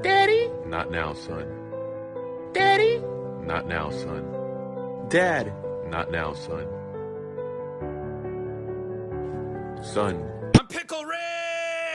Daddy? Not now, son. Daddy? Not now, son. Dad? Not now, son. Son.